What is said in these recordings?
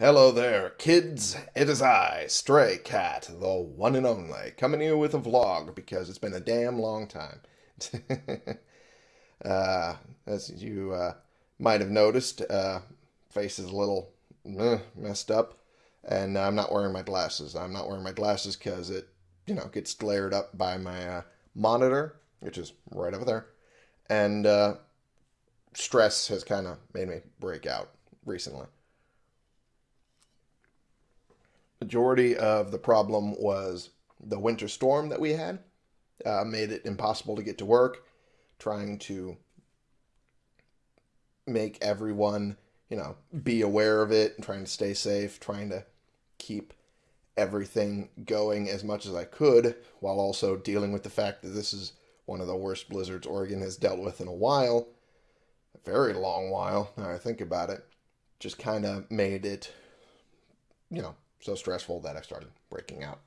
Hello there, kids. It is I, Stray Cat, the one and only, coming here with a vlog because it's been a damn long time. uh, as you uh, might have noticed, uh, face is a little uh, messed up, and I'm not wearing my glasses. I'm not wearing my glasses because it, you know, gets glared up by my uh, monitor, which is right over there, and uh, stress has kind of made me break out recently majority of the problem was the winter storm that we had uh, made it impossible to get to work trying to make everyone you know be aware of it and trying to stay safe trying to keep everything going as much as i could while also dealing with the fact that this is one of the worst blizzards oregon has dealt with in a while a very long while now i think about it just kind of made it you know so stressful that I started breaking out.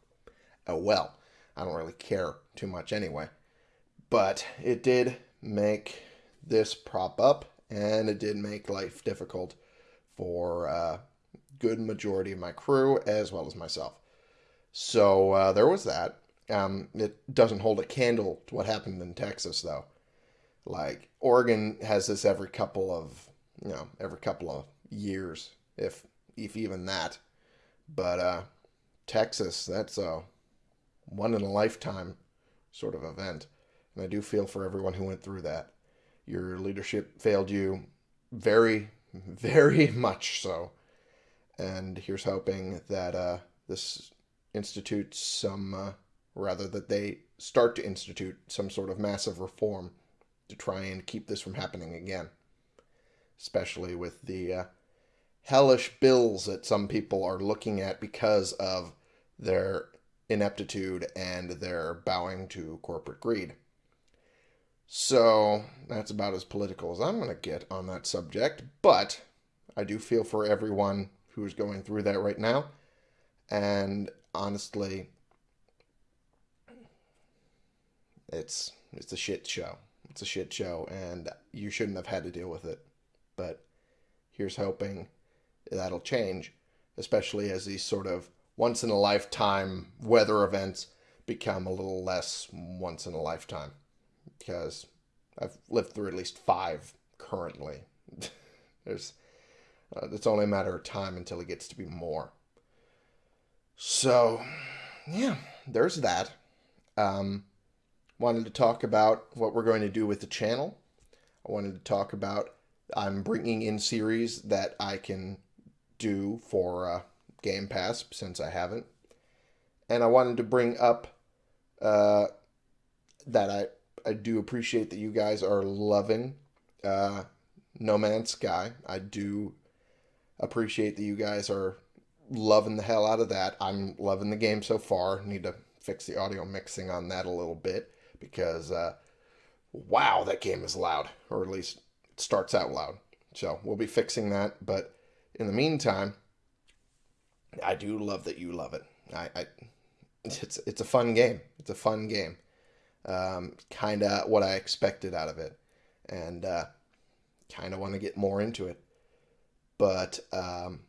Oh well, I don't really care too much anyway. But it did make this prop up, and it did make life difficult for a good majority of my crew as well as myself. So uh, there was that. Um, it doesn't hold a candle to what happened in Texas, though. Like Oregon has this every couple of, you know, every couple of years, if if even that. But uh, Texas, that's a one in a lifetime sort of event. And I do feel for everyone who went through that. Your leadership failed you very, very much so. And here's hoping that uh, this institutes some, uh, rather, that they start to institute some sort of massive reform to try and keep this from happening again. Especially with the uh, hellish bills that some people are looking at because of their ineptitude and their bowing to corporate greed. So that's about as political as I'm going to get on that subject, but I do feel for everyone who's going through that right now. And honestly, it's it's a shit show. It's a shit show and you shouldn't have had to deal with it. But here's hoping that'll change, especially as these sort of once in a lifetime weather events become a little less once in a lifetime. Because I've lived through at least five currently. There's uh, it's only a matter of time until it gets to be more. So, yeah, there's that. Um, wanted to talk about what we're going to do with the channel. I wanted to talk about I'm bringing in series that I can do for uh, Game Pass since I haven't. And I wanted to bring up uh, that I, I do appreciate that you guys are loving uh, No Man's Sky. I do appreciate that you guys are loving the hell out of that. I'm loving the game so far. Need to fix the audio mixing on that a little bit because, uh, wow, that game is loud, or at least it starts out loud. So we'll be fixing that. But in the meantime, I do love that you love it. I, I it's it's a fun game. It's a fun game. Um, kind of what I expected out of it, and uh, kind of want to get more into it. But um,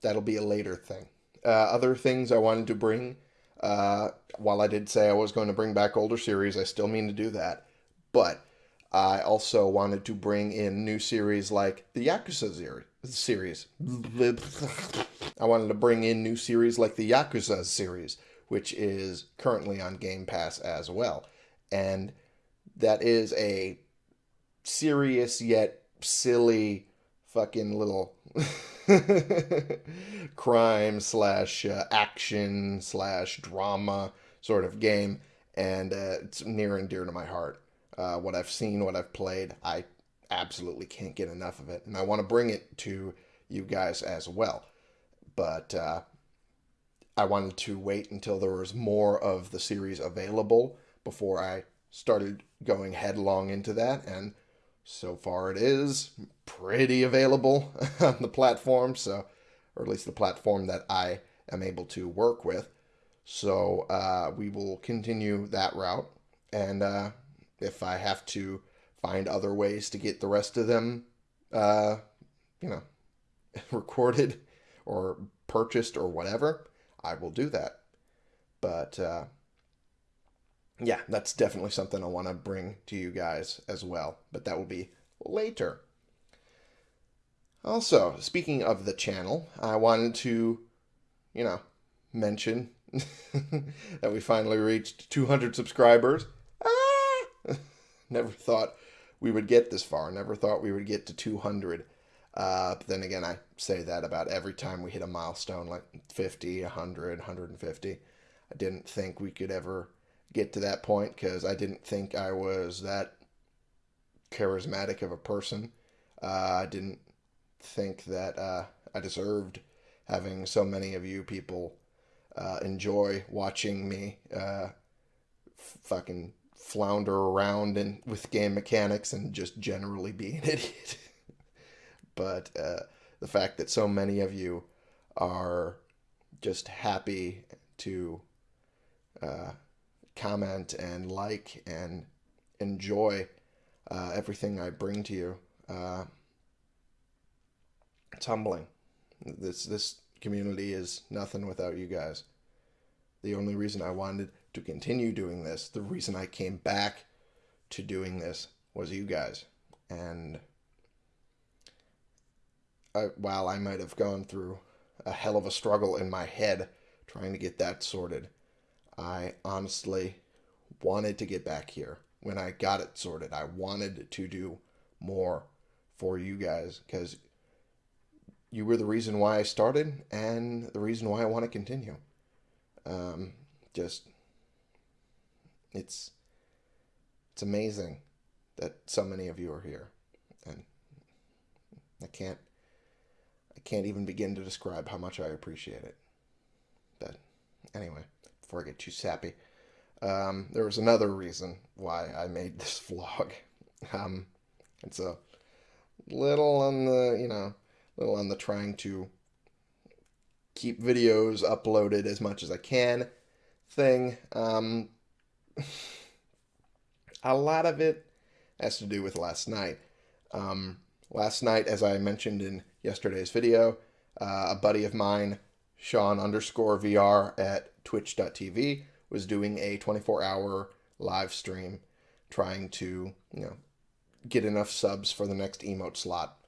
that'll be a later thing. Uh, other things I wanted to bring. Uh, while I did say I was going to bring back older series, I still mean to do that. But I also wanted to bring in new series like the Yakuza series. I wanted to bring in new series like the Yakuza series, which is currently on Game Pass as well. And that is a serious yet silly fucking little crime slash uh, action slash drama sort of game. And uh, it's near and dear to my heart. Uh, what I've seen, what I've played, I absolutely can't get enough of it. And I want to bring it to you guys as well. But uh, I wanted to wait until there was more of the series available before I started going headlong into that. And so far it is pretty available on the platform. So, or at least the platform that I am able to work with. So uh, we will continue that route. And uh, if I have to find other ways to get the rest of them, uh, you know, recorded or purchased or whatever, I will do that. But uh, yeah, that's definitely something I want to bring to you guys as well. But that will be later. Also, speaking of the channel, I wanted to, you know, mention that we finally reached 200 subscribers. Never thought we would get this far. Never thought we would get to 200. Uh, but then again, I say that about every time we hit a milestone, like 50, 100, 150. I didn't think we could ever get to that point because I didn't think I was that charismatic of a person. Uh, I didn't think that uh, I deserved having so many of you people uh, enjoy watching me uh, fucking flounder around and with game mechanics and just generally be an idiot. but uh, the fact that so many of you are just happy to uh, comment and like and enjoy uh, everything I bring to you. Uh, it's humbling. This this community is nothing without you guys. The only reason I wanted to continue doing this, the reason I came back to doing this, was you guys. And I, while I might have gone through a hell of a struggle in my head trying to get that sorted, I honestly wanted to get back here. When I got it sorted, I wanted to do more for you guys because you were the reason why I started and the reason why I want to continue. Um, just it's it's amazing that so many of you are here, and I can't I can't even begin to describe how much I appreciate it. But anyway, before I get too sappy, um, there was another reason why I made this vlog. Um, it's a little on the you know little on the trying to keep videos uploaded as much as I can thing. Um, a lot of it has to do with last night. Um, last night, as I mentioned in yesterday's video, uh, a buddy of mine, Sean underscore VR at twitch.tv, was doing a 24 hour live stream trying to, you know, get enough subs for the next emote slot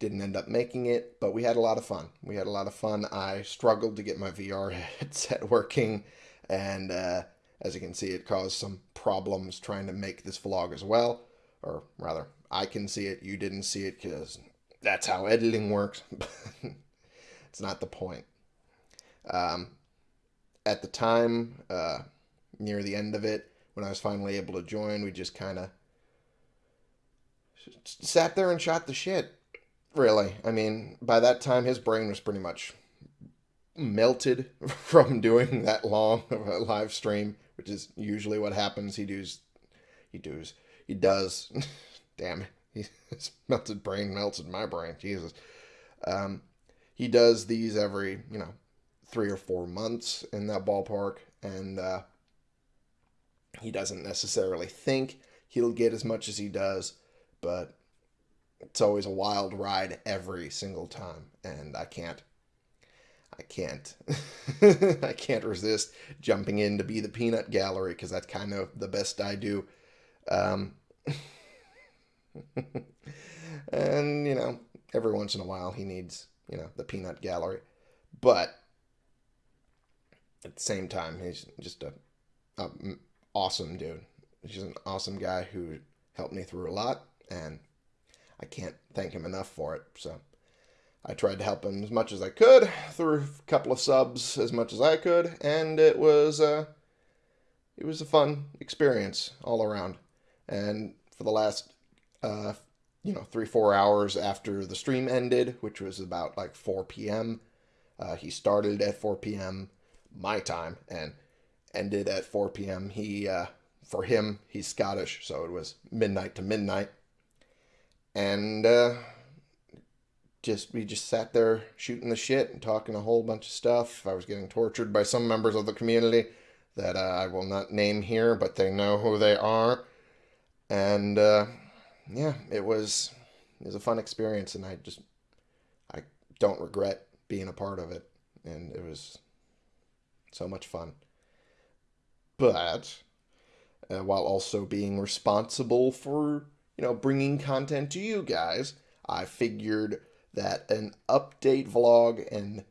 didn't end up making it, but we had a lot of fun. We had a lot of fun. I struggled to get my VR headset working, and uh, as you can see, it caused some problems trying to make this vlog as well. Or rather, I can see it, you didn't see it because that's how editing works. it's not the point. Um, at the time, uh, near the end of it, when I was finally able to join, we just kind of sat there and shot the shit really. I mean, by that time, his brain was pretty much melted from doing that long of a live stream, which is usually what happens. He does, he does, he does. Damn, it, his melted brain melted my brain. Jesus. Um, he does these every, you know, three or four months in that ballpark, and uh, he doesn't necessarily think he'll get as much as he does, but it's always a wild ride every single time, and I can't. I can't. I can't resist jumping in to be the peanut gallery because that's kind of the best I do. Um, and you know, every once in a while he needs you know the peanut gallery, but at the same time he's just a, a awesome dude. He's an awesome guy who helped me through a lot and I can't thank him enough for it. So I tried to help him as much as I could through a couple of subs as much as I could, and it was uh, it was a fun experience all around. And for the last uh, you know three four hours after the stream ended, which was about like 4 p.m. Uh, he started at 4 p.m. my time and ended at 4 p.m. He uh, for him he's Scottish, so it was midnight to midnight and uh, just we just sat there shooting the shit and talking a whole bunch of stuff. I was getting tortured by some members of the community that uh, I will not name here, but they know who they are. And uh, yeah, it was it was a fun experience, and I just I don't regret being a part of it. And it was so much fun. But uh, while also being responsible for, you know, bringing content to you guys, I figured that an update vlog and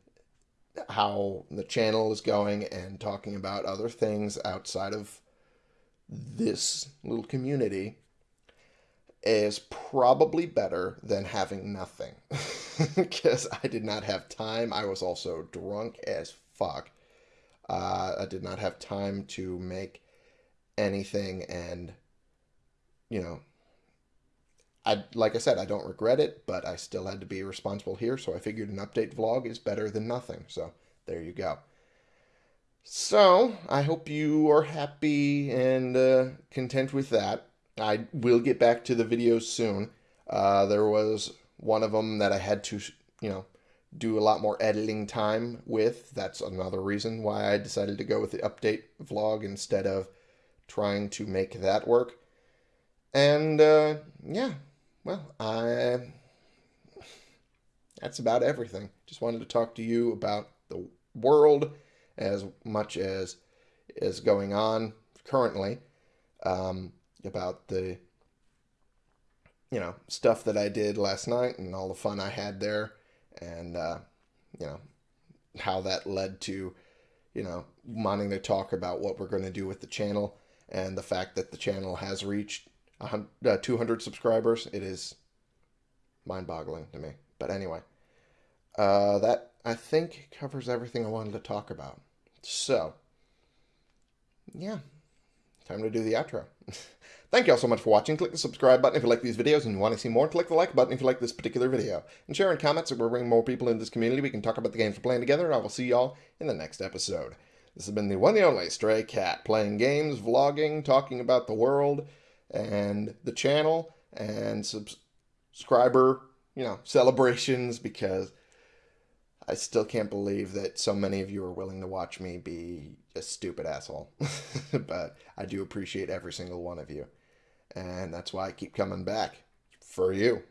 how the channel is going and talking about other things outside of this little community is probably better than having nothing because I did not have time. I was also drunk as fuck. Uh, I did not have time to make anything, and you know, I like I said, I don't regret it, but I still had to be responsible here, so I figured an update vlog is better than nothing. So there you go. So I hope you are happy and uh, content with that. I will get back to the videos soon. Uh, there was one of them that I had to, you know, do a lot more editing time with. That's another reason why I decided to go with the update vlog instead of trying to make that work. And uh, yeah, well, I that's about everything. Just wanted to talk to you about the world as much as is going on currently. Um, about the you know stuff that I did last night and all the fun I had there, and uh, you know how that led to you know wanting to talk about what we're going to do with the channel and the fact that the channel has reached uh, 200 subscribers. It is mind-boggling to me. But anyway, uh, that I think covers everything I wanted to talk about. So, yeah, time to do the outro. Thank you all so much for watching. Click the subscribe button if you like these videos and you want to see more. Click the like button if you like this particular video. And share in comments so we're bringing more people in this community. We can talk about the games we're playing together. And I will see y'all in the next episode. This has been the one and only Stray Cat, playing games, vlogging, talking about the world and the channel, and subscriber, you know, celebrations because I still can't believe that so many of you are willing to watch me be a stupid asshole. but I do appreciate every single one of you. And that's why I keep coming back for you.